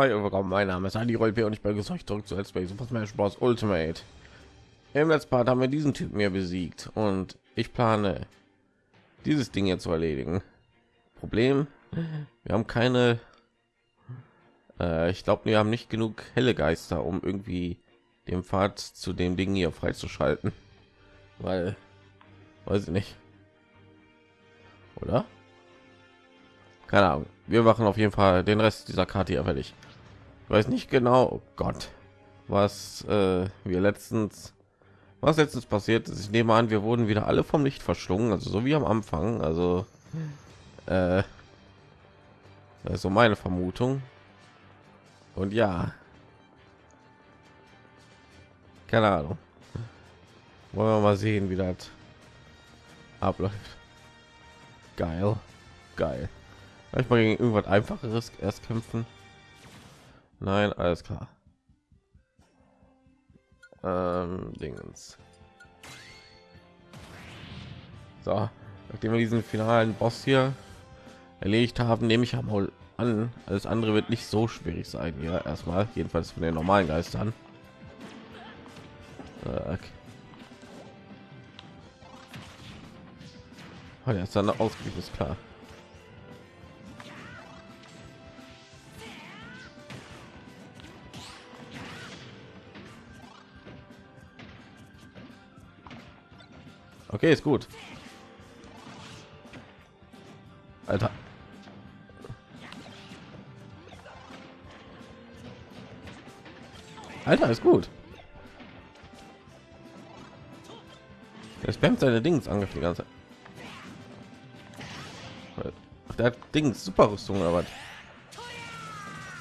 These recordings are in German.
willkommen. Mein Name ist Andi Rollp und ich bin euch zurück zu Let's Play Super Smash Bros. Ultimate. Im letzten Part haben wir diesen Typen mir besiegt und ich plane dieses Ding jetzt zu erledigen. Problem, wir haben keine, äh, ich glaube, wir haben nicht genug helle Geister, um irgendwie den Pfad zu dem Ding hier freizuschalten, weil, weiß ich nicht, oder? Keine Ahnung. Wir machen auf jeden Fall den Rest dieser Karte hier fertig. Weiß nicht genau, oh Gott, was äh, wir letztens, was letztens passiert ist. Ich nehme an, wir wurden wieder alle vom Licht verschlungen, also so wie am Anfang. Also, äh, so meine Vermutung. Und ja, keine Ahnung. Wollen wir mal sehen, wie das abläuft. Geil, geil. Ich mal gegen irgendwas einfacheres erst kämpfen. Nein, alles klar. Ähm, Dingens. So, nachdem wir diesen finalen Boss hier erledigt haben, nehme ich mal an, alles andere wird nicht so schwierig sein hier erstmal, jedenfalls von den normalen Geistern. Okay. Oh, der ist dann ausgewiesen, ist klar. Okay, ist gut. Alter. Alter, ist gut. Er spammt seine Dings angriff die ganze Zeit. Der Dings super Rüstung was?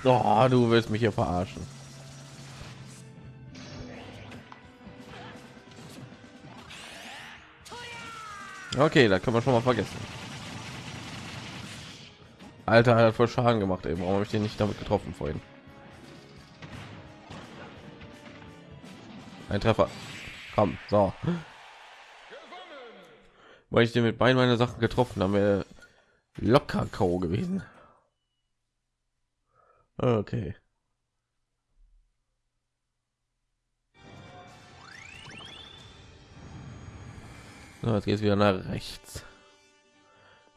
Oh, du willst mich hier verarschen. Okay, da kann man schon mal vergessen. Alter hat voll Schaden gemacht. Eben, warum habe ich den nicht damit getroffen vorhin? Ein Treffer. Komm, so. Weil ich den mit beiden meiner Sachen getroffen habe, locker K.O. gewesen. Okay. So, jetzt geht es wieder nach rechts.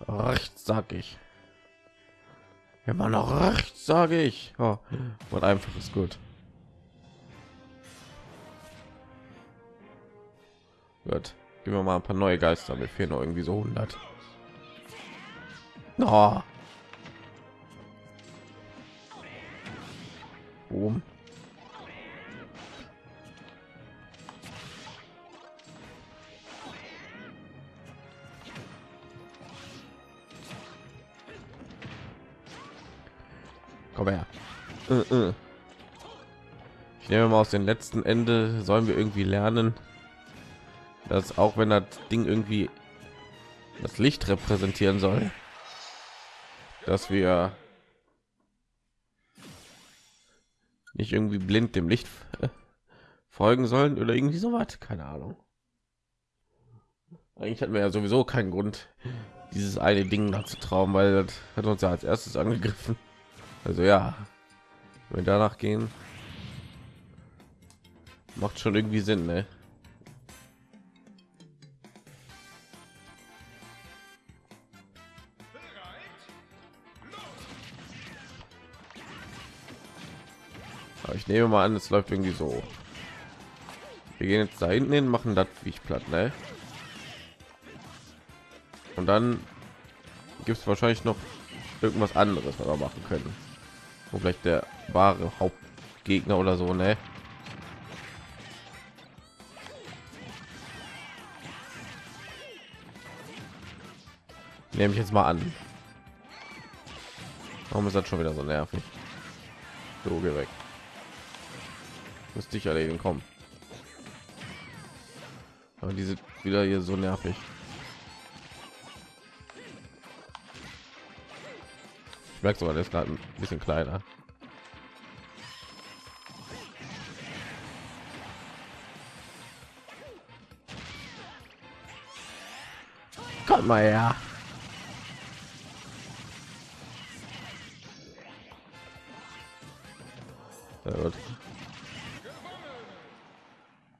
Rechts sag ich. Immer noch rechts sage ich. Oh, und einfach ist gut. Gut. Gehen wir mal ein paar neue Geister. Mir fehlen noch irgendwie so 100. Oh. Boom. Komm her. Äh, äh. Ich nehme mal aus dem letzten Ende sollen wir irgendwie lernen, dass auch wenn das Ding irgendwie das Licht repräsentieren soll, dass wir nicht irgendwie blind dem Licht folgen sollen oder irgendwie so was, keine Ahnung. Eigentlich hatten wir ja sowieso keinen Grund, dieses eine Ding zu trauen, weil das hat uns ja als erstes angegriffen. Also ja, wenn danach gehen, macht schon irgendwie Sinn, ne? Aber ich nehme mal an, es läuft irgendwie so. Wir gehen jetzt da hinten hin, machen das wie ich platt, ne? Und dann gibt es wahrscheinlich noch irgendwas anderes, was wir machen können wo vielleicht der wahre Hauptgegner oder so, ne? Nehme ich jetzt mal an. Warum ist das schon wieder so nervig? So, geh weg. Müsste ich erledigen, kommen. Aber diese wieder hier so nervig. Merkst du, ist gerade ein bisschen kleiner. Komm mal her.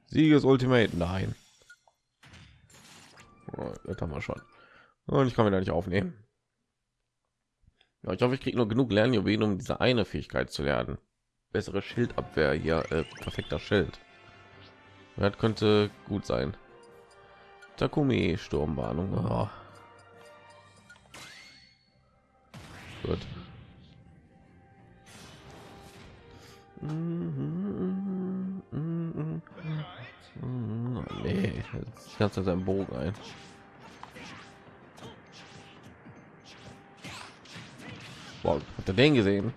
Sieges Ultimate, nein. Oh, das haben wir schon. Und ich kann wieder nicht aufnehmen. Ja, ich hoffe, ich kriege nur genug Lernjuwelen, um diese eine Fähigkeit zu lernen. Bessere Schildabwehr hier, äh, perfekter Schild. Das könnte gut sein. Takumi Sturmwarnung. Oh. Gut. Nee, jetzt kannst du seinen Bogen ein. Wow, hat er den gesehen?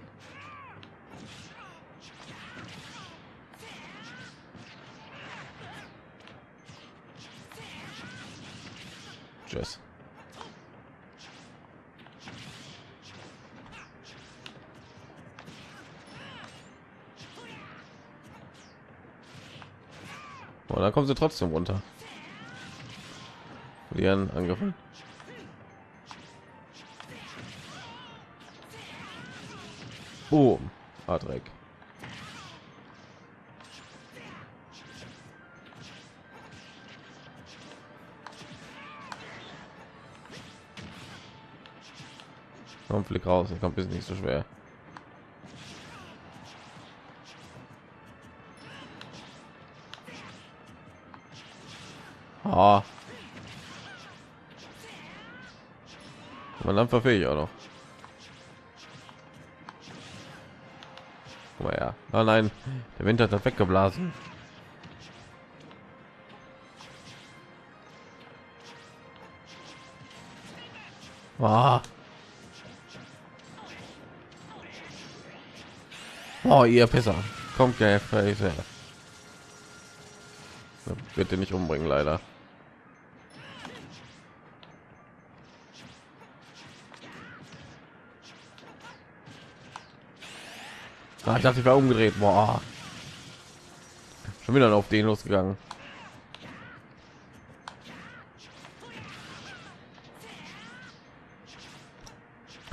Tschüss. Und dann kommen sie trotzdem runter. Die werden Boom. Adrek. Komm, flick raus, das kommt ist nicht so schwer. Ah. Man dann verfehle ich auch noch. Oh. Oh nein, der Wind hat das weggeblasen. Ah. Oh, ihr Pisser. Kommt ja Bitte nicht umbringen, leider. Ah, ich dachte, ich war umgedreht. Boah. Schon wieder auf den losgegangen.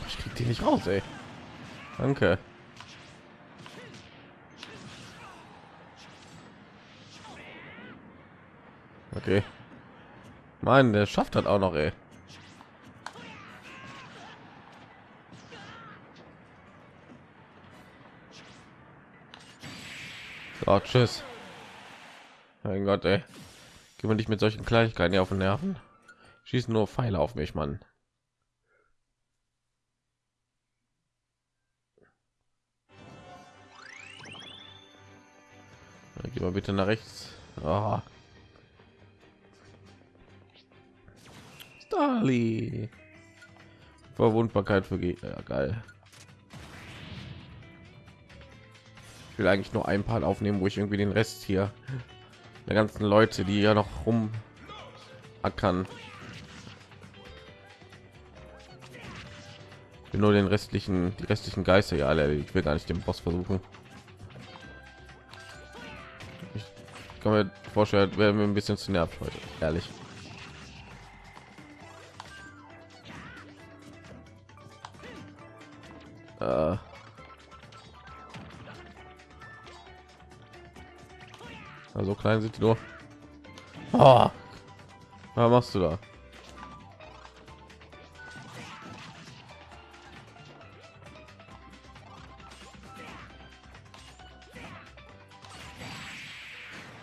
Ich krieg die nicht raus, ey. Danke. Okay. Mann, der schafft hat auch noch, ey. So, tschüss. Mein Gott, ey. Gehen wir nicht mit solchen Kleinigkeiten hier auf den Nerven. Schießen nur Pfeile auf mich, Mann. Geh mal bitte nach rechts. Oh. Starly. Verwundbarkeit für Gegner. Ja, geil. Ich will eigentlich nur ein paar aufnehmen, wo ich irgendwie den Rest hier der ganzen Leute, die ja noch rum will nur den restlichen, die restlichen Geister ja alle. Ich will gar nicht den Boss versuchen. Ich kann mir vorstellen, werden wir ein bisschen zu nervt heute, ehrlich. Äh. Also klein sind die nur. Oh. Was machst du da?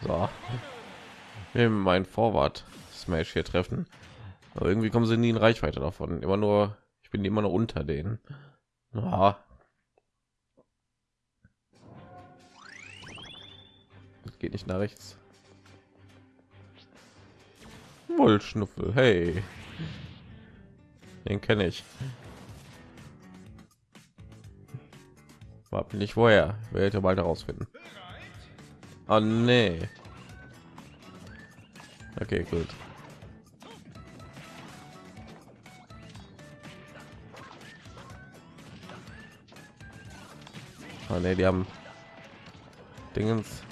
So. Wir mein Vorwart Smash hier treffen. Aber irgendwie kommen sie nie in Reichweite davon. Immer nur, ich bin immer noch unter denen. Ah. Geht nicht nach rechts. Wollschnuffel, hey. Den kenne ich. War nicht woher. Werde bald herausfinden. Oh nee. Okay, gut. Oh nee, die haben Dingens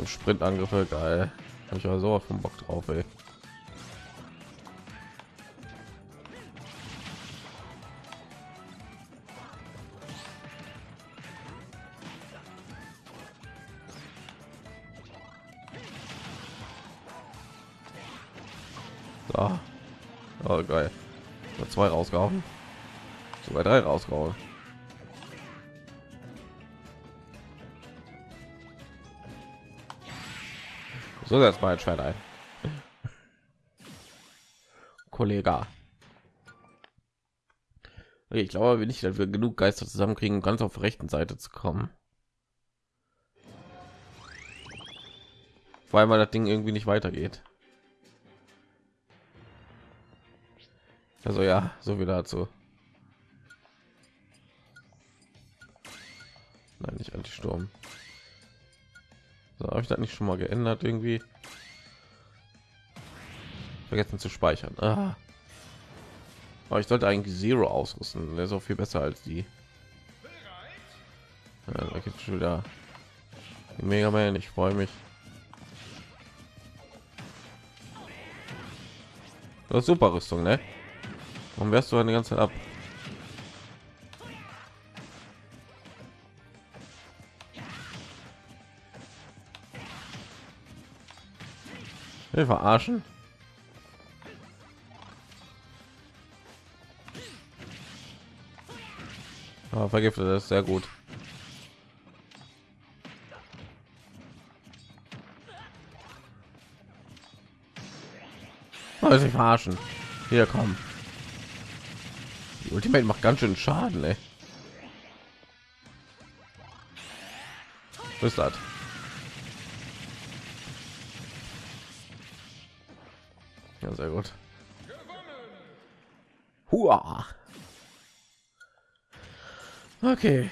Im Sprintangriffe geil. Hab ich aber so vom Bock drauf, ey. So. Oh, geil. Zwei rausgehauen. Sogar drei rausgehauen. So jetzt mal ein Schwert ein. Kollege. Okay, ich glaube nicht, dass wir genug Geister zusammenkriegen, um ganz auf der rechten Seite zu kommen. Vor allem, weil das Ding irgendwie nicht weitergeht. Also ja, so viel dazu. Nein, nicht Anti-Sturm. So, habe ich das nicht schon mal geändert irgendwie? Vergessen zu speichern. Ah. Aber ich sollte eigentlich Zero ausrüsten. Der ist auch viel besser als die. Ja, da schon wieder Mega Man. Ich freue mich. Das super Rüstung, ne? Warum wärst du eine ganze Zeit ab? Wir verarschen. Aber vergiftet das ist sehr gut. Also ich verarschen. Hier kommen. Die Ultimate macht ganz schön Schaden, ey. Was ist das? Sehr gut. Hua. Okay.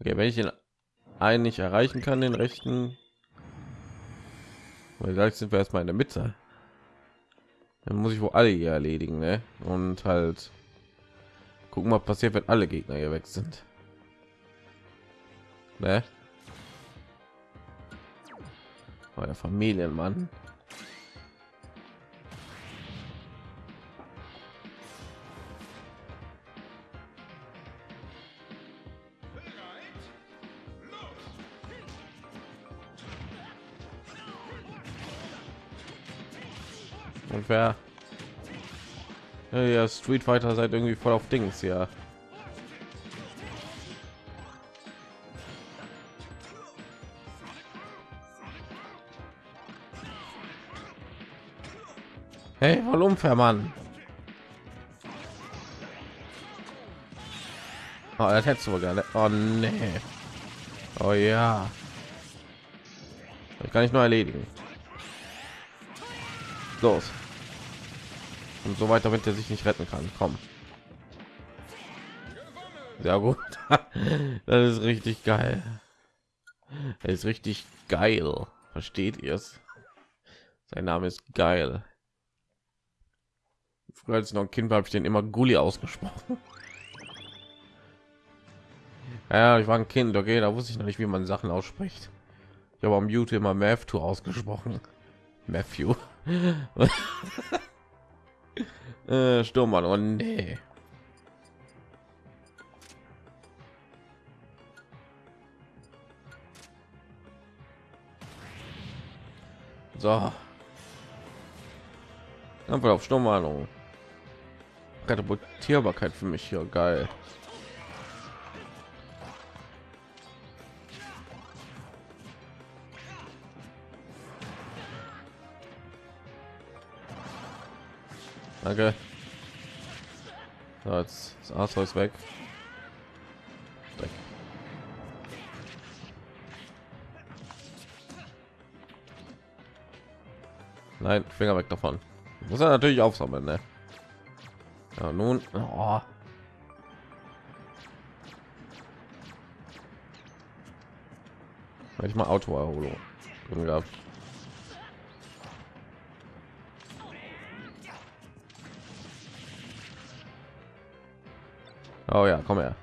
Okay, wenn ich ihn einen nicht erreichen kann, den rechten, weil gleich sind wir erstmal in der Mitte. Dann muss ich wohl alle hier erledigen, ne? Und halt gucken, was passiert, wenn alle Gegner hier weg sind. Ne? Oh, der Familienmann. Und wer ja, Street Fighter seid irgendwie voll auf Dings ja. Hey, voll unfair, Mann. Oh, das hättest du gerne. Oh nee. Oh ja. Das kann ich nur erledigen. Los. Und so weiter, wenn er sich nicht retten kann. Komm. Ja gut. das ist richtig geil. Das ist richtig geil. Versteht ihr es? Sein Name ist geil. Früher als ich noch ein Kind war, habe ich den immer Gulli ausgesprochen. Ja, ich war ein Kind, okay, da wusste ich noch nicht, wie man Sachen ausspricht. Ich habe am YouTube immer Matthew ausgesprochen. Matthew. äh, Sturmmann, oh nee. So. Einfach auf Sturmwarnung. Katapultierbarkeit für mich hier geil. Danke. So, jetzt das Arthur weg. Nein, Finger weg davon. Muss er natürlich aufsammeln, ne? Ja, nun. Oh. ich mal Autoerholung drin. Oh ja, komm her.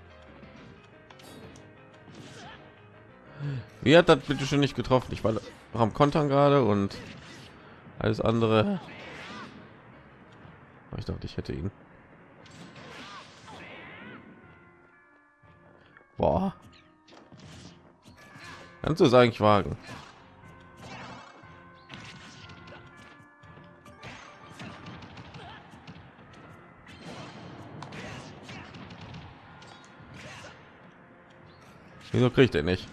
Wie hat das bitte schon nicht getroffen? Ich war am Kontern gerade und alles andere. Ich dachte, ich hätte ihn. Kannst du es eigentlich wagen? Wieso kriegt er nicht?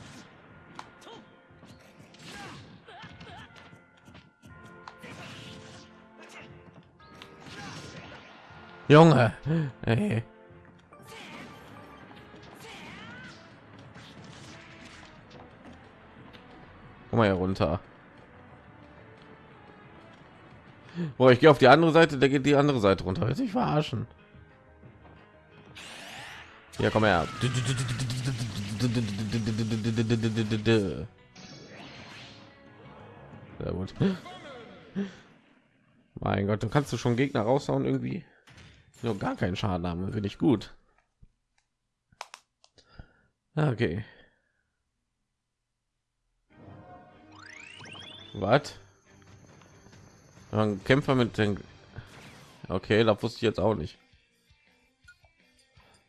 Junge, ey. Komm mal hier runter. Boah, ich gehe auf die andere Seite, der geht die andere Seite runter. Will sich verarschen. Ja, komm her. Sehr gut. Mein Gott, du kannst du schon Gegner raushauen irgendwie. Nur gar keinen Schaden haben, finde ich gut. Okay. Was? Ein Kämpfer mit den Okay, da wusste ich jetzt auch nicht.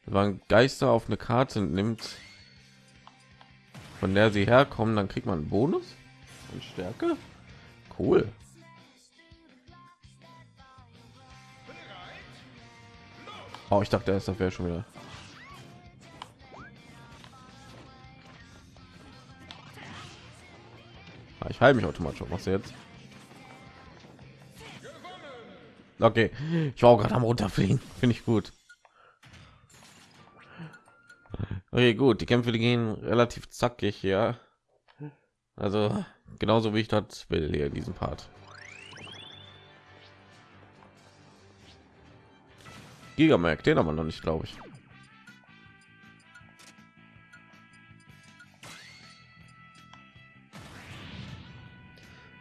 Wenn Geister auf eine Karte nimmt, von der sie herkommen, dann kriegt man einen Bonus und Stärke. Cool. Oh, ich dachte, das wäre schon wieder. Ich heile mich automatisch. Was jetzt? Okay, ich war gerade am runterfliegen. Finde ich gut. Okay, gut. Die Kämpfe die gehen relativ zackig hier. Also genauso wie ich das will hier diesen Part. Gigamerk, den haben wir noch nicht, glaube ich.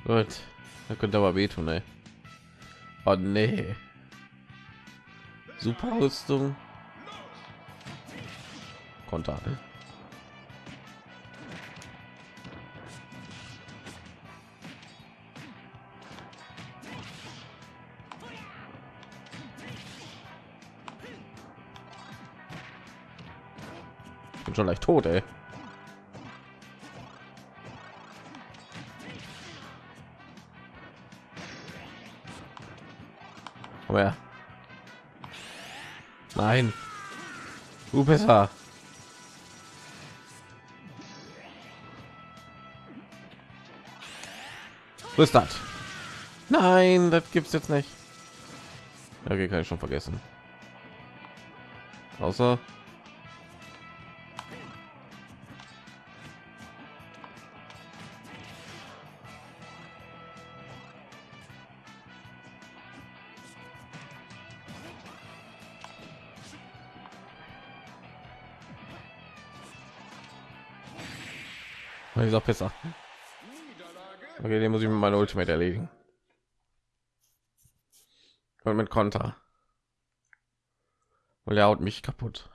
Gut, da könnte aber wehtun, ey. Oh nee. Super Rüstung. Konter. bin schon leicht tot, ey. Her. Nein. Du besser. Wo ist das? Nein, das gibt's jetzt nicht. Okay, kann ich schon vergessen. Außer dieser Pisser. Okay, den muss ich mit meiner Ultimate erledigen. Und mit Konter. Und er haut mich kaputt.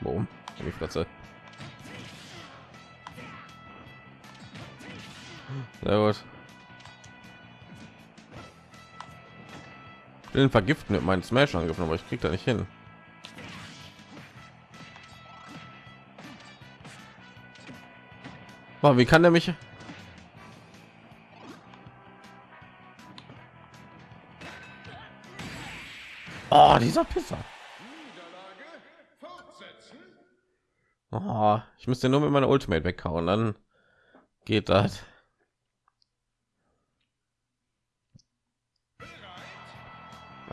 Boom. Die Fresse. Sehr gut. Ich will vergiften mit meinen Smash angriffen, aber ich krieg da nicht hin. Wow, wie kann der mich? Oh, dieser Pisser. Oh, ich müsste nur mit meiner Ultimate weghauen, dann geht das.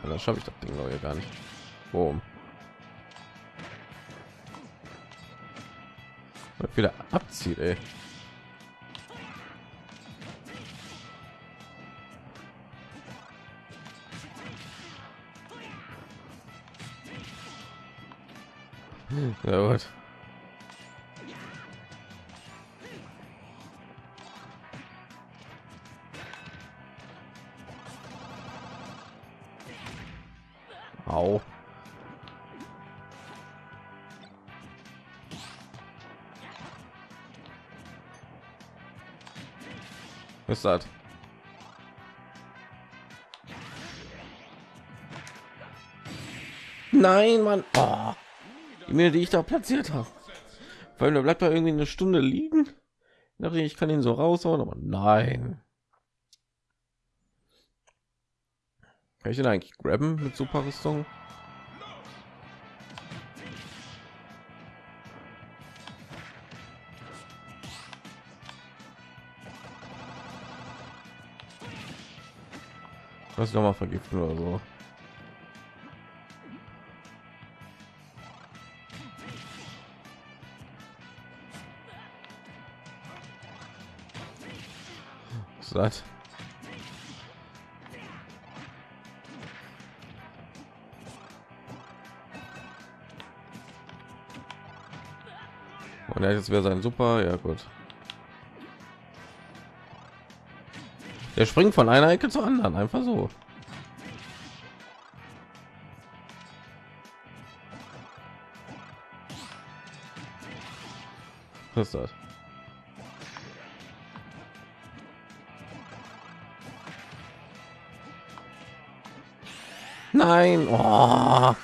Dann schaffe ich das Ding noch gar nicht. Boom. Wieder abzieht, ey. Na gut. Au. Was ist das? Nein, Mann. Oh die Mine, die ich da platziert habe weil da bleibt da irgendwie eine stunde liegen. Dachte ich kann ihn so raushauen aber nein. Kann ich den eigentlich grabben mit super rüstung? Was noch mal vergiften oder so satt. Und jetzt wäre sein super ja gut. Der springt von einer ecke zur anderen einfach so. Was ist das Nein. Oh.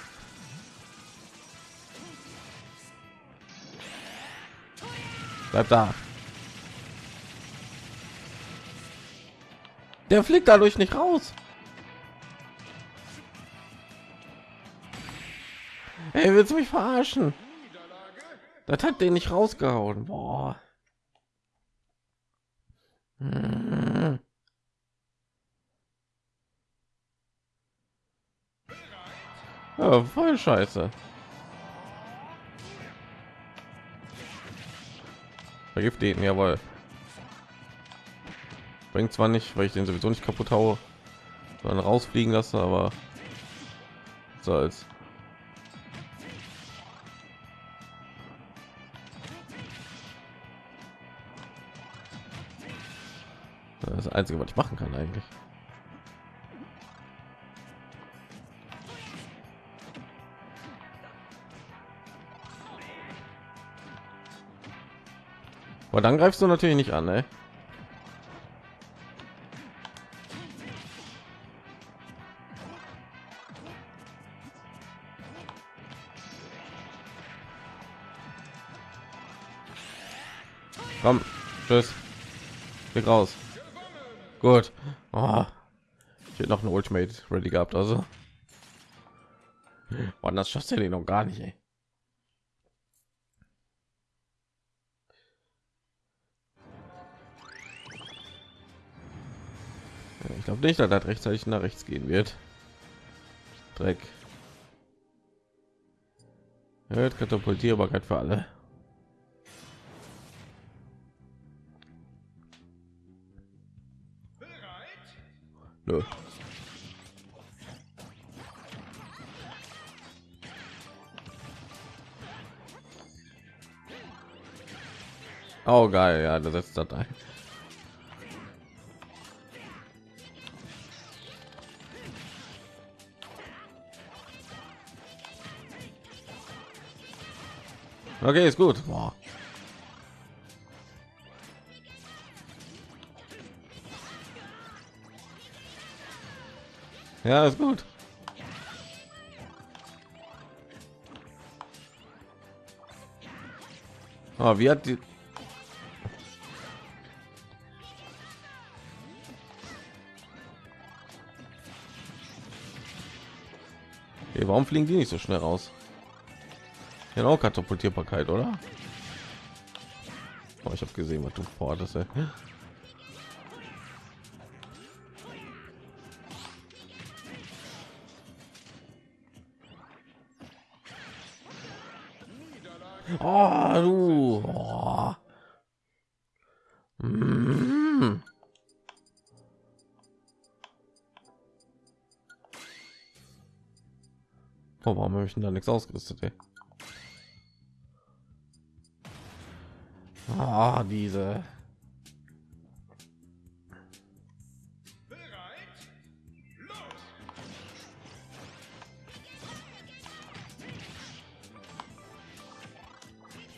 Bleib da. Der fliegt dadurch nicht raus. Ey, willst du mich verarschen? Das hat den nicht rausgehauen. Boah. Ja, voll scheiße. Vergiften, jawohl. Bringt zwar nicht, weil ich den sowieso nicht kaputt haue, sondern rausfliegen lasse, aber soll's. Das ist das Einzige, was ich machen kann eigentlich. Aber dann greifst du natürlich nicht an, ne? Komm, tschüss. Weg raus. Gut. Oh. Ich hätte noch ein Ultimate ready gehabt, also. Wann das schafft er noch gar nicht, ey. Glaube nicht, dass das rechtzeitig nach rechts gehen wird. Dreck. Erhöht Katapultierbarkeit für alle. Nö. Oh geil, ja, das setzt das ein. Okay, ist gut. Boah. Ja, ist gut. Oh, wie hat die Hey, warum fliegen die nicht so schnell raus? Genau, Katapultierbarkeit, oder? Oh, ich habe gesehen, was du forderst. Oh, du. Oh. Mm. Oh, warum habe ich denn da nichts ausgerüstet? Ey? Ah, diese.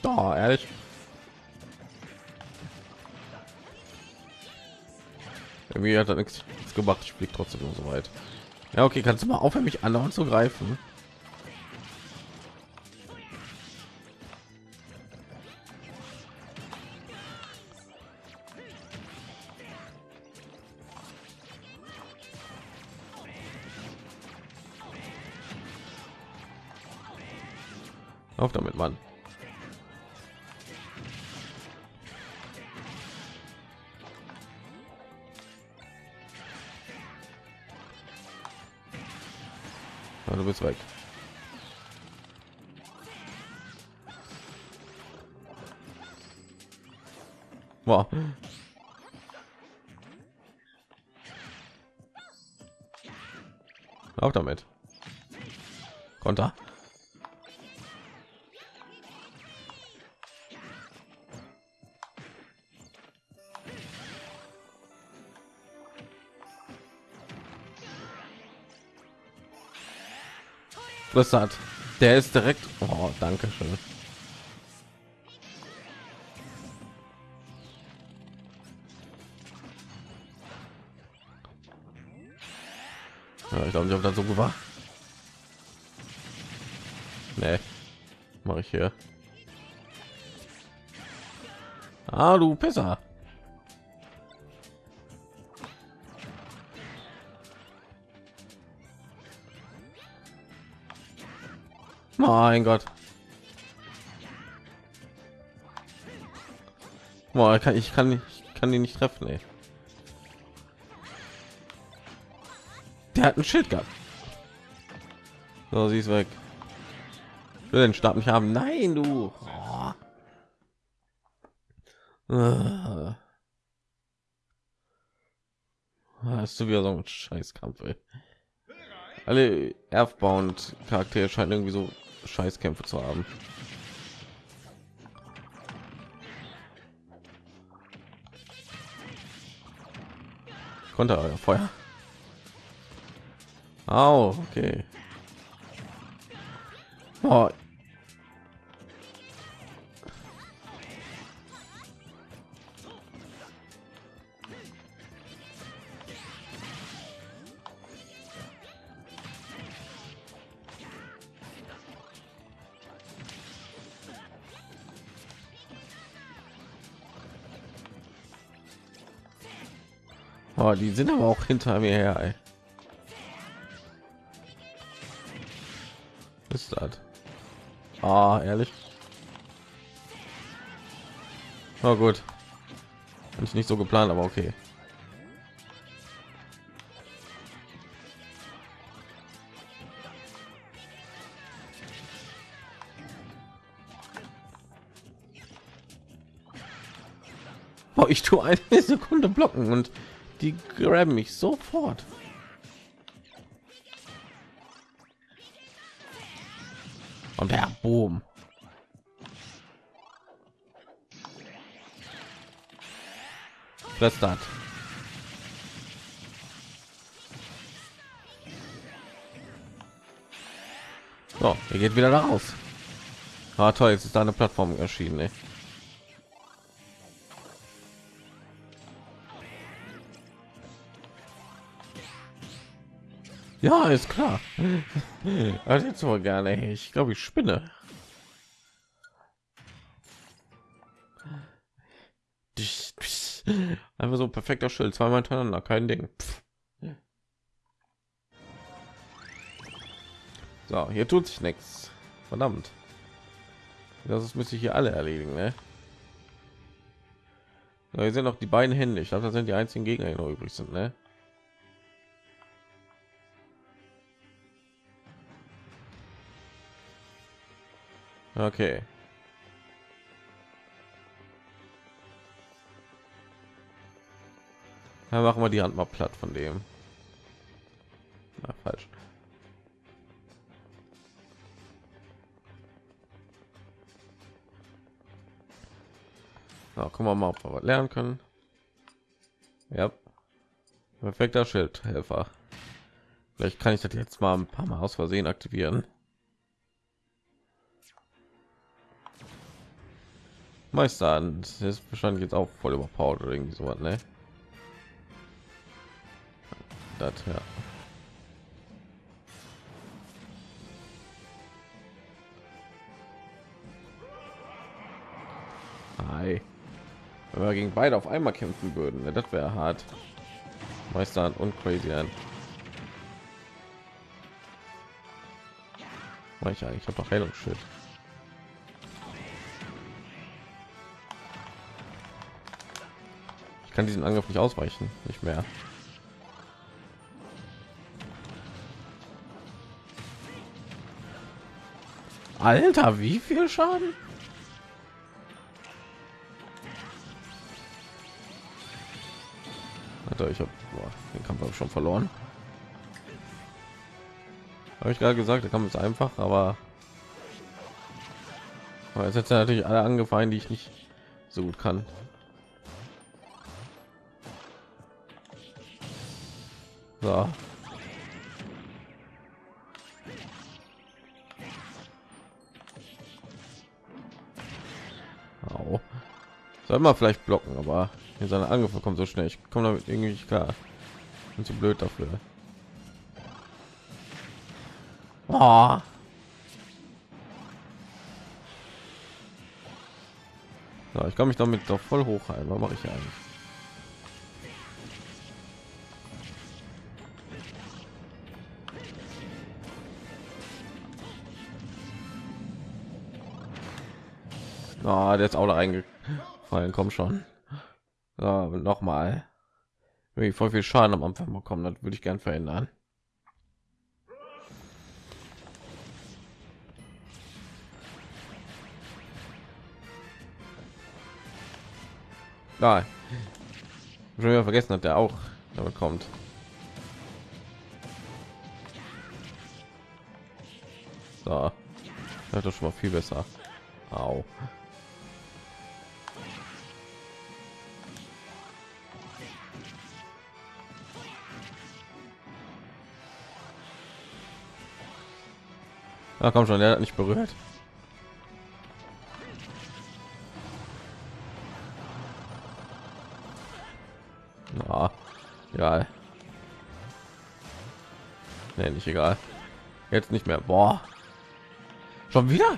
Oh, ehrlich. Irgendwie hat er nichts gemacht. Ich fliege trotzdem nur so weit. Ja, okay, kannst du mal aufhören, mich anderen zu greifen? Du bist weg. Wow. Auch damit. Konter. Hat? Der ist direkt. Oh, danke schön. Ja, ich glaube nicht, ob das so war. Nee. Mache ich hier. Ah, du Pisser. Mein Gott. Boah, ich kann ich kann ich kann die nicht treffen, ey. Der hat ein Schild gehabt. So, sie ist weg. Ich will den Stab nicht haben. Nein, du. Oh. Hast du wieder so ein Scheißkampf, ey. Alle Earthbound Charaktere scheinen irgendwie so Scheißkämpfe zu haben. Konnte euer Feuer. Au, okay. Oh. Oh, die sind aber auch hinter mir her. Ey. Ist das? Ah, ehrlich. Oh gut. Ist nicht so geplant, aber okay. Ich tue eine Sekunde blocken und die graben mich sofort. Und der Boom. Hat. So, er geht wieder raus. Ah, toll, jetzt ist da eine Plattform erschienen. Ey. Ja, ist klar. Also jetzt aber gerne. Ich glaube, ich spinne. Einfach so perfekter Schild, zweimal hintereinander, kein Ding. So, hier tut sich nichts. Verdammt. Das müsste ich hier alle erledigen, ne? So, hier sind noch die beiden Hände. Ich glaube, das sind die einzigen Gegner, die noch übrig sind, ne? Okay. Dann machen wir die Hand mal platt von dem. Na, falsch. Na, gucken wir mal, ob wir was lernen können. Ja. Perfekter Schildhelfer. Vielleicht kann ich das jetzt mal ein paar Mal aus Versehen aktivieren. Meister an. Das ist wahrscheinlich jetzt auch voll überpowered oder irgendwie so was, ne? das ja Hi. Wenn wir gegen beide auf einmal kämpfen würden, ne, das wäre hart. Meister und crazy an. Ich habe doch Heilungsschild. Kann diesen Angriff nicht ausweichen, nicht mehr. Alter, wie viel Schaden? Alter, ich habe den Kampf hab schon verloren. Habe ich gerade gesagt, der Kampf ist einfach, aber, aber jetzt hat natürlich alle angefallen, die ich nicht so gut kann. So. Au. Soll man vielleicht blocken, aber hier seine Angriffe kommen so schnell. Ich komme damit irgendwie nicht klar. Bin zu blöd dafür. Oh. So, ich kann mich damit doch voll hochhalten. Was mache ich eigentlich? Oh, der ist auch da reingefallen. Komm schon. So, noch mal. Wenn ich voll viel Schaden am Anfang bekommen, das würde ich gern verändern. Nein. Schon wieder vergessen hat, der auch damit kommt. So. Das ist schon mal viel besser. Au. Na komm schon, der hat nicht berührt. Na, egal. Nee, nicht egal. Jetzt nicht mehr. Boah. Schon wieder?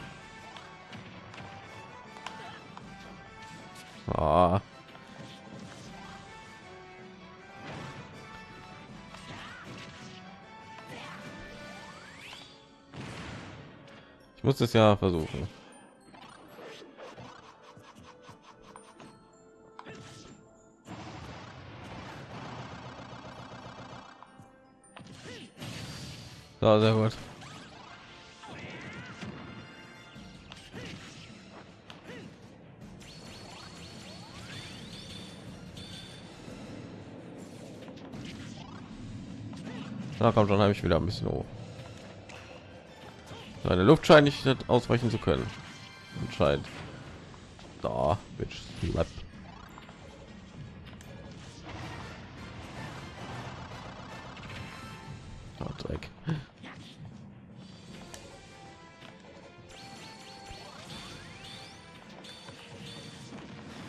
Ich muss es ja versuchen. So, sehr gut. Na komm schon, habe ich wieder ein bisschen hoch. Seine Luft scheint nicht ausweichen zu können. Anscheinend. Da, bitch, slap. Oh, Dreck.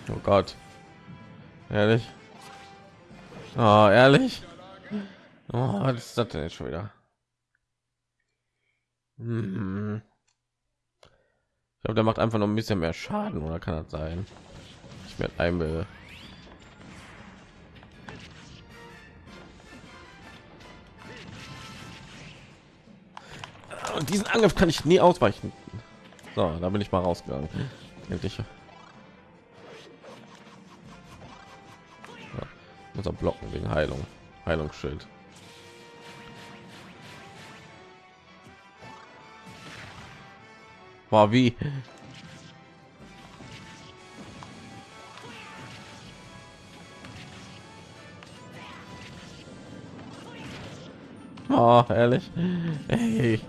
Oh Gott. Ehrlich? Oh, ehrlich? Oh, was ist das denn jetzt schon wieder? Hm. Ich glaube, der macht einfach noch ein bisschen mehr Schaden, oder kann das sein? Ich werde einmal und diesen Angriff kann ich nie ausweichen. So, da bin ich mal rausgegangen. Endlich. Ja. Muss blocken wegen Heilung. Heilungsschild. War wie? Oh, ehrlich? Ey.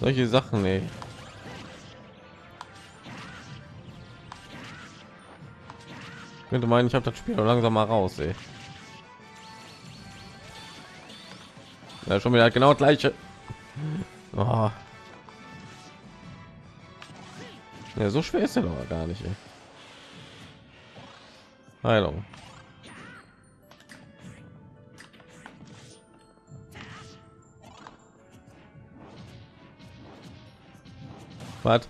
Solche Sachen, ey. Ich könnte meinen, ich habe das Spiel langsam mal raus, ey. Ja, schon wieder genau gleiche. Oh. Ja, so schwer ist er doch gar nicht. Ey. Heilung. Was?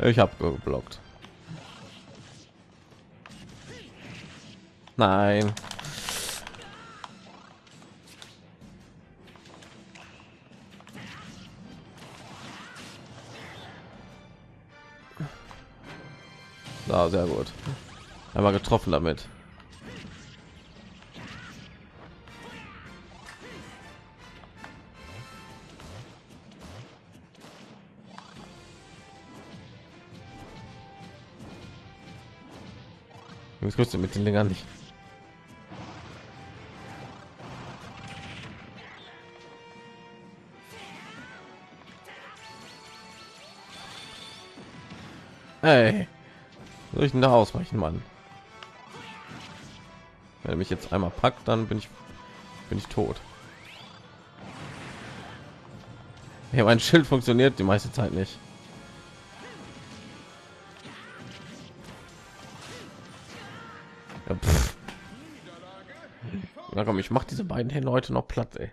Ich habe geblockt. Nein. Ja, sehr gut. Einmal getroffen damit. Ich wusste mit den Dingern nicht. Hey, soll ich denn da ausweichen, Mann? Wenn er mich jetzt einmal packt, dann bin ich bin ich tot. Ja, mein Schild funktioniert die meiste Zeit nicht. Ja, Na komm, ich mach diese beiden heute noch platt, ey.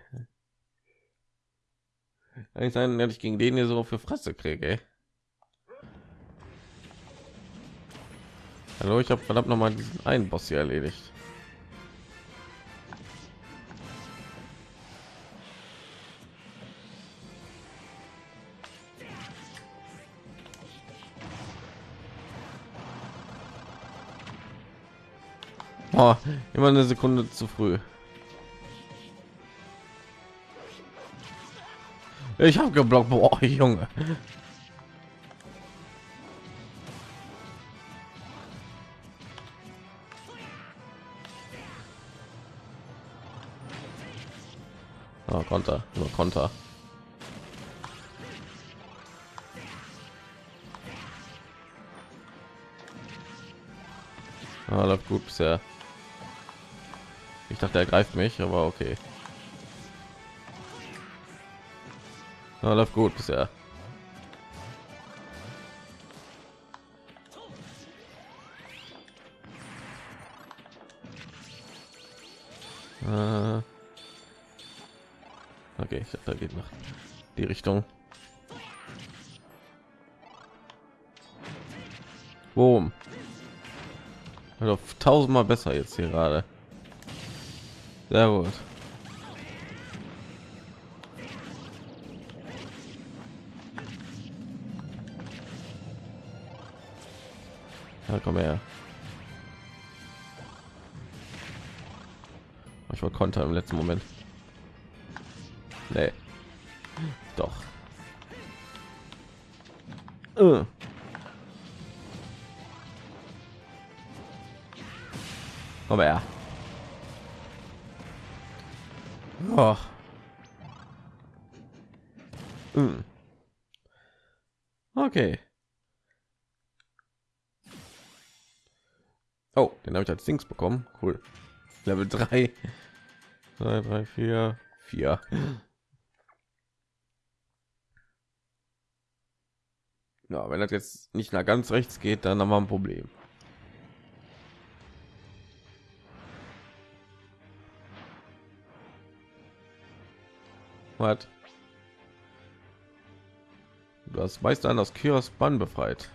Eigentlich sein, dass ich gegen den hier so für Fresse kriege, ey. Hallo, ich habe verdammt noch mal diesen einen Boss hier erledigt. Oh, immer eine Sekunde zu früh. Ich habe geblockt, boah, Junge. Konter, nur Konter. Ah, läuft gut bisher. Ich dachte, er greift mich, aber okay. Ah, läuft gut bisher. Ich da geht nach die Richtung. Boom. Also tausendmal besser jetzt hier gerade. Sehr gut. Ja, komm her. Ich war Konter im letzten Moment. Oh. Mm. Okay. Oh, den habe ich als Dings bekommen. Cool. Level 3. 2, 3, 4, 4. Ja, wenn das jetzt nicht nach ganz rechts geht, dann haben wir ein Problem. Was? Du hast an aus Kyros Bann befreit.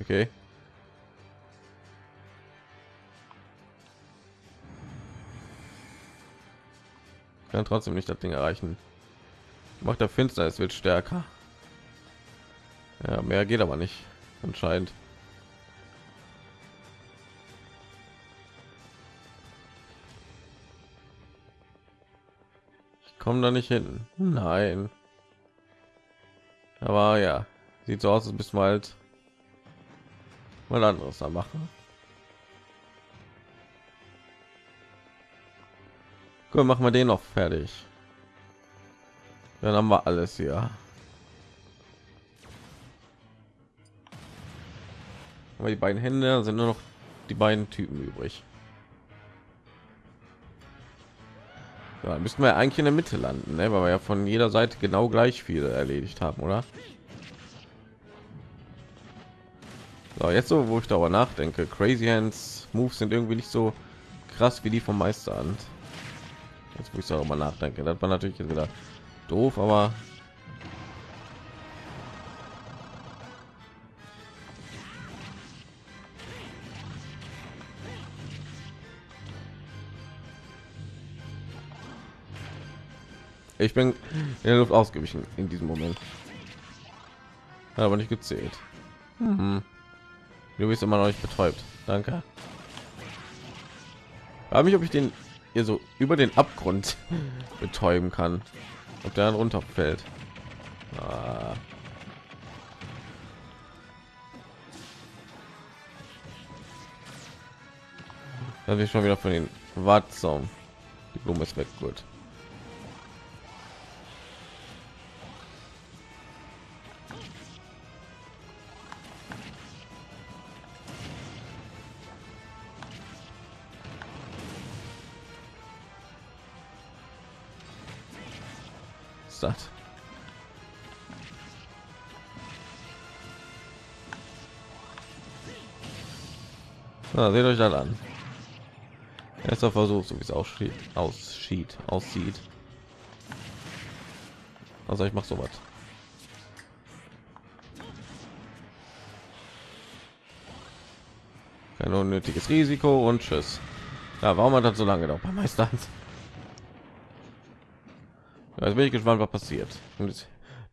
Okay. kann trotzdem nicht das Ding erreichen. Macht der Finsternis wird stärker. Ja, mehr geht aber nicht anscheinend. Ich komme da nicht hin. Nein. Aber ja, sieht so aus, als bis halt mal anderes da machen. Gut, machen wir den noch fertig. Dann haben wir alles hier. Aber die beiden Hände sind nur noch die beiden Typen übrig. Ja, müssen wir eigentlich in der Mitte landen, ne? weil wir ja von jeder Seite genau gleich viele erledigt haben, oder? So, jetzt so, wo ich darüber nachdenke, Crazy Hands Moves sind irgendwie nicht so krass wie die vom Meisterhand. Jetzt wo ich darüber nachdenke, das war natürlich wieder doof, aber ich bin in der Luft ausgewichen in diesem Moment, aber nicht gezählt. Mhm. Du bist immer noch nicht betäubt. Danke. Habe mich, ob ich den hier so über den Abgrund betäuben kann, ob der dann runterfällt. Ah. Da wir schon wieder von den Watson. Die Blume ist weg, gut. Das? Na, seht euch das an. Erster Versuch, so wie es aussieht, aussieht, aussieht. Also ich mache sowas. Kein unnötiges Risiko und tschüss. Ja, warum hat das so lange gedauert beim Meisterhand? Jetzt bin ich gespannt, was passiert.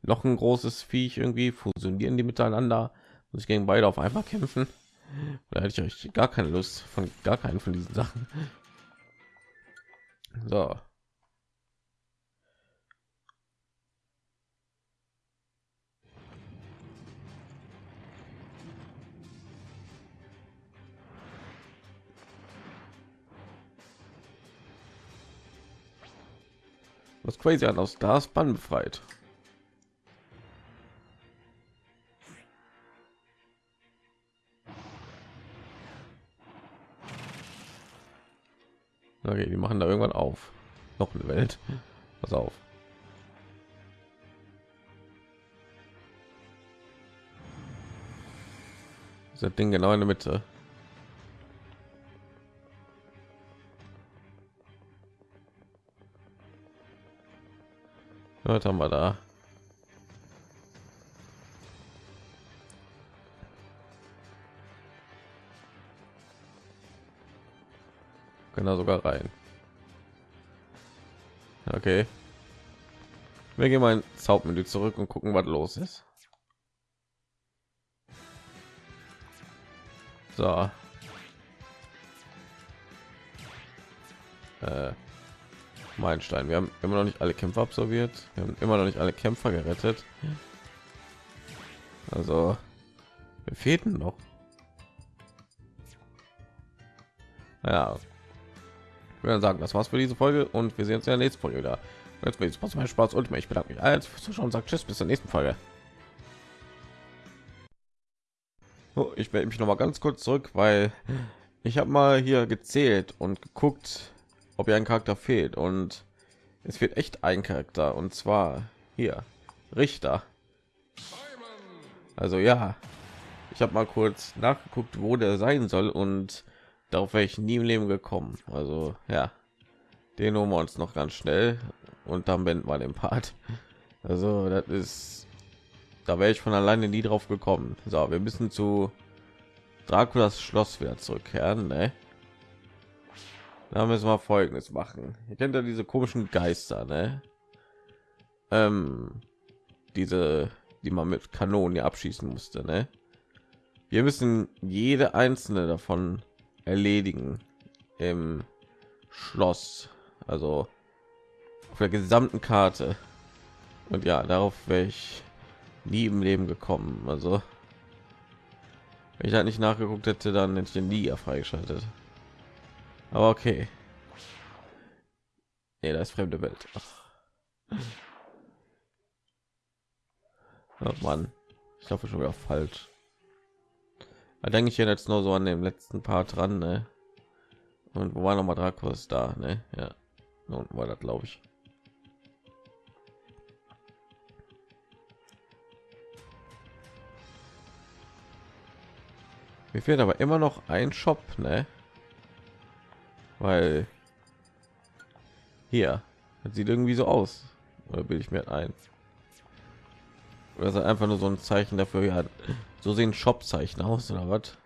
Noch ein großes Viech irgendwie fusionieren die miteinander und ich gegen beide auf einmal kämpfen. Da hätte ich euch gar keine Lust von gar keinen von diesen Sachen. So. Was crazy an aus das Bann befreit. Okay, die machen da irgendwann auf. Noch eine Welt. Pass auf. Das Ding genau in der Mitte. Was haben wir da? Können da sogar rein. Okay. Wir gehen mal ins Hauptmenü zurück und gucken, was los ist. So. Äh. Meilenstein. Wir haben immer noch nicht alle Kämpfe absolviert. Wir haben immer noch nicht alle Kämpfer gerettet. Also, wir fehlten noch. Ja, ich würde sagen, das war's für diese Folge und wir sehen uns in der nächsten Folge wieder. Jetzt will ich mein Spaß und ich bedanke mich als Zuschauen sagt Tschüss bis zur nächsten Folge. So, ich melde mich noch mal ganz kurz zurück, weil ich habe mal hier gezählt und geguckt, ob ihr ein Charakter fehlt und es fehlt echt ein Charakter und zwar hier Richter. Also ja, ich habe mal kurz nachgeguckt, wo der sein soll und darauf wäre ich nie im Leben gekommen. Also ja, den holen wir uns noch ganz schnell und dann wenden wir den Part. Also das ist, da wäre ich von alleine nie drauf gekommen. So, wir müssen zu Draculas Schloss wieder zurückkehren. Ne? Da müssen wir Folgendes machen. Ihr kennt ja diese komischen Geister, ne? Ähm, diese, die man mit Kanonen ja abschießen musste, ne? Wir müssen jede einzelne davon erledigen im Schloss, also auf der gesamten Karte. Und ja, darauf wäre ich nie im Leben gekommen. Also wenn ich halt nicht nachgeguckt hätte, dann hätte ich den nie freigeschaltet. Aber okay. Nee, das ist fremde Welt. Ach. Oh Mann, ich hoffe schon wieder falsch. Da denke ich jetzt nur so an dem letzten Part dran, ne? Und wo war noch mal Dracos da, ne? Ja, und war das, glaube ich. Mir fehlt aber immer noch ein Shop, ne? Weil hier das sieht irgendwie so aus. Oder will ich mir ein? Oder ist einfach nur so ein Zeichen dafür? Ja, so sehen Shop-Zeichen aus oder was?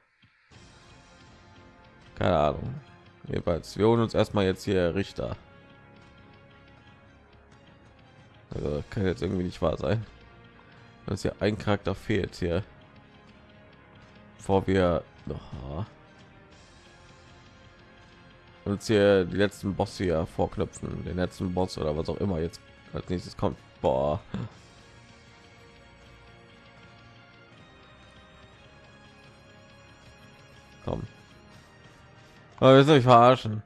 Keine Ahnung. Jedenfalls, wir holen uns erstmal jetzt hier Richter. Also kann jetzt irgendwie nicht wahr sein, dass hier ein Charakter fehlt hier, bevor wir noch uns hier die letzten Boss hier vorknüpfen, den letzten Boss oder was auch immer jetzt als nächstes kommt. Boah. Komm. Aber wir ich verarschen.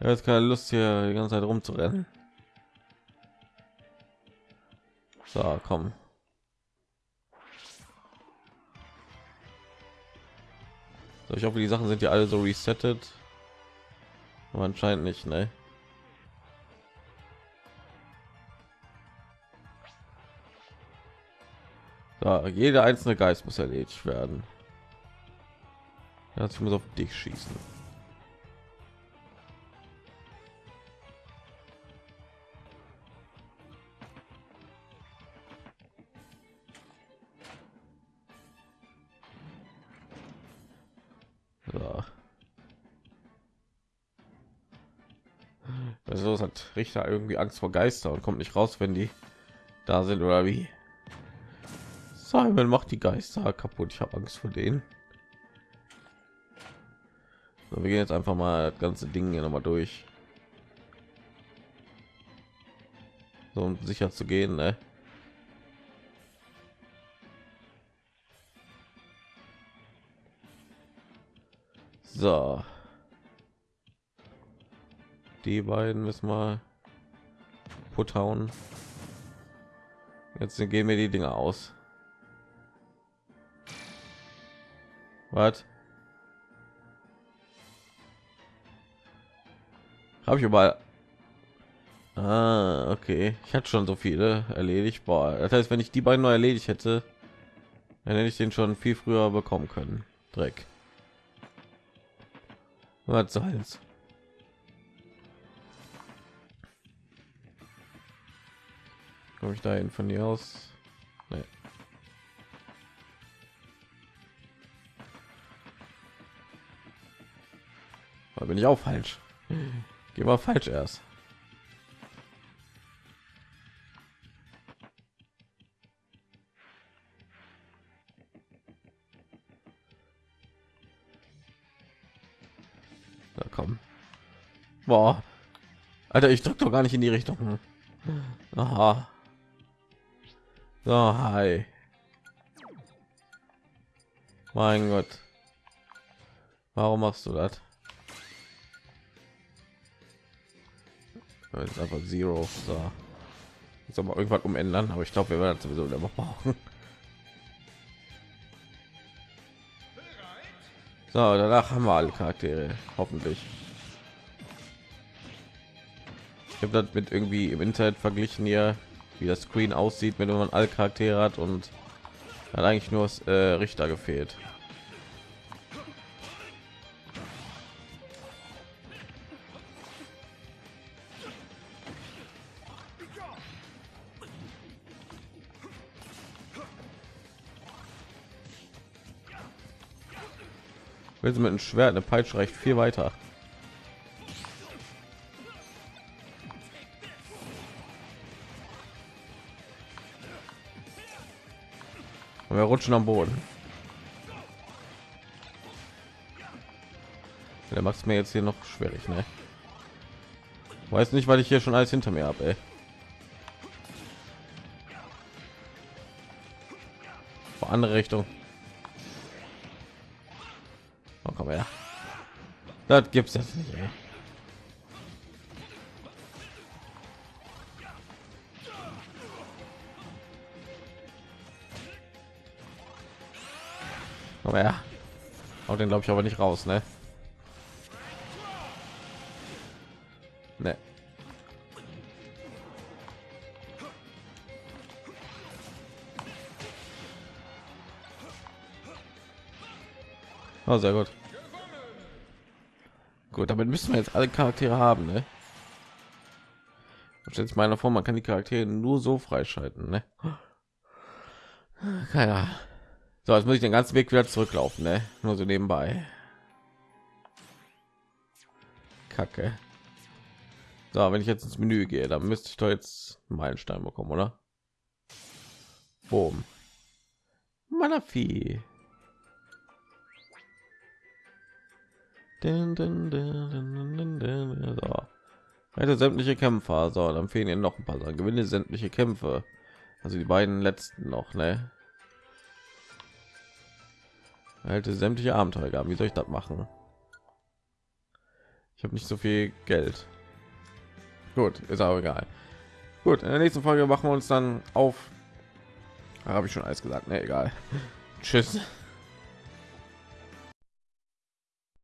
Er hat keine Lust hier die ganze Zeit rumzurennen. So, komm. So, ich hoffe, die Sachen sind ja alle so resettet. Aber anscheinend nicht, ne? So, jeder einzelne Geist muss erledigt werden. Ich muss auf dich schießen. Richter irgendwie Angst vor Geister und kommt nicht raus, wenn die da sind oder wie? Simon macht die Geister kaputt. Ich habe Angst vor denen. So, wir gehen jetzt einfach mal das ganze Ding hier noch mal durch. So, um sicher zu gehen, ne? So. Die beiden müssen wir put hauen. Jetzt gehen wir die Dinge aus. Was? Habe ich überall. Ah, okay. Ich hatte schon so viele erledigt. Boah, das heißt, wenn ich die beiden neu erledigt hätte, dann hätte ich den schon viel früher bekommen können. Dreck. Was soll's? Komme ich dahin von hier aus? Nee. Da bin ich auch falsch. Geh mal falsch erst. Na komm. Boah. Alter, ich drück doch gar nicht in die Richtung. Aha. So, hi. Mein Gott. Warum machst du das? Jetzt einfach Zero. So. Jetzt aber irgendwann umändern, aber ich glaube, wir werden sowieso immer brauchen. So, danach haben wir alle Charaktere, hoffentlich. Ich habe das mit irgendwie im Internet verglichen hier, wie das Screen aussieht, wenn man alle Charaktere hat und hat eigentlich nur das, äh, Richter gefehlt. Wenn sie mit einem Schwert eine Peitsche reicht viel weiter. Und wir rutschen am Boden. Der macht es mir jetzt hier noch schwierig, ne? Weiß nicht, weil ich hier schon alles hinter mir habe. Andere Richtung. komm her. Das gibt's jetzt nicht. Ey. Komm her. Haut den glaube ich aber nicht raus, ne? Ne. Oh, sehr gut. Gut, damit müssen wir jetzt alle Charaktere haben, ne? Sich meiner vor, man kann die Charaktere nur so freischalten, ne? Keiner. So, jetzt muss ich den ganzen Weg wieder zurücklaufen, ne? Nur so nebenbei. Kacke. So, wenn ich jetzt ins Menü gehe, dann müsste ich doch jetzt einen Meilenstein bekommen, oder? Boom. Malafi. Dun, dun, so. Hätte sämtliche Kämpfer. So, dann fehlen ihnen noch ein paar Sachen. Gewinne sämtliche Kämpfe. Also die beiden letzten noch, ne? Halte sämtliche Abenteuer. Wie soll ich das machen? Ich habe nicht so viel Geld. Gut, ist aber egal. Gut, in der nächsten Folge machen wir uns dann auf. Habe ich schon alles gesagt, ne, egal. Tschüss.